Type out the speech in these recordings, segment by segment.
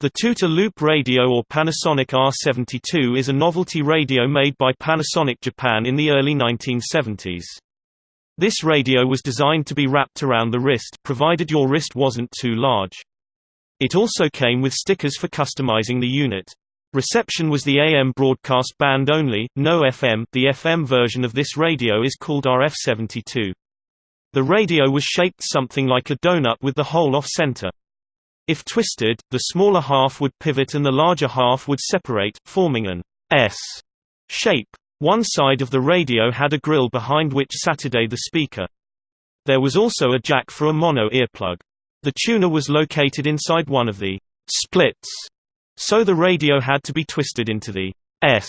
The Toot-a-Loop Radio or Panasonic R72 is a novelty radio made by Panasonic Japan in the early 1970s. This radio was designed to be wrapped around the wrist provided your wrist wasn't too large. It also came with stickers for customizing the unit. Reception was the AM broadcast band only, no FM. The FM version of this radio is called RF72. The radio was shaped something like a donut with the hole off center. If twisted, the smaller half would pivot and the larger half would separate, forming an S shape. One side of the radio had a grill behind which Saturday the speaker. There was also a jack for a mono earplug. The tuner was located inside one of the splits, so the radio had to be twisted into the S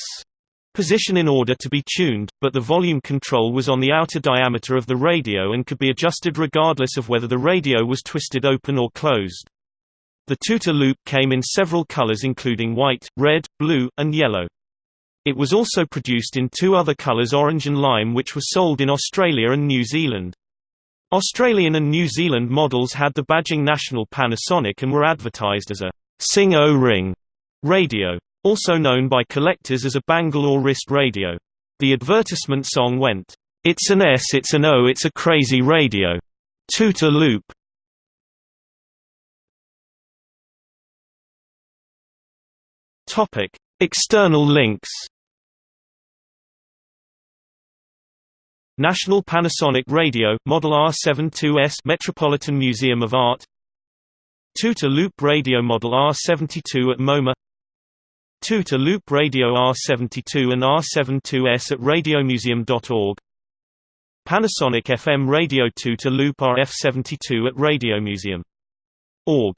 position in order to be tuned, but the volume control was on the outer diameter of the radio and could be adjusted regardless of whether the radio was twisted open or closed. The Toot-a-Loop came in several colors including white, red, blue, and yellow. It was also produced in two other colors orange and lime which were sold in Australia and New Zealand. Australian and New Zealand models had the badging National Panasonic and were advertised as a Sing O Ring radio, also known by collectors as a bangle or wrist radio. The advertisement song went, It's an S, it's an O, it's a crazy radio. Toot-a-Loop. Topic: External links. National Panasonic Radio, Model R72S Metropolitan Museum of Art Toot-a-Loop Radio Model R72 at MoMA Toot-a-Loop Radio R72 and R72S at radiomuseum.org Panasonic FM Radio Toot-a-Loop RF72 at radiomuseum.org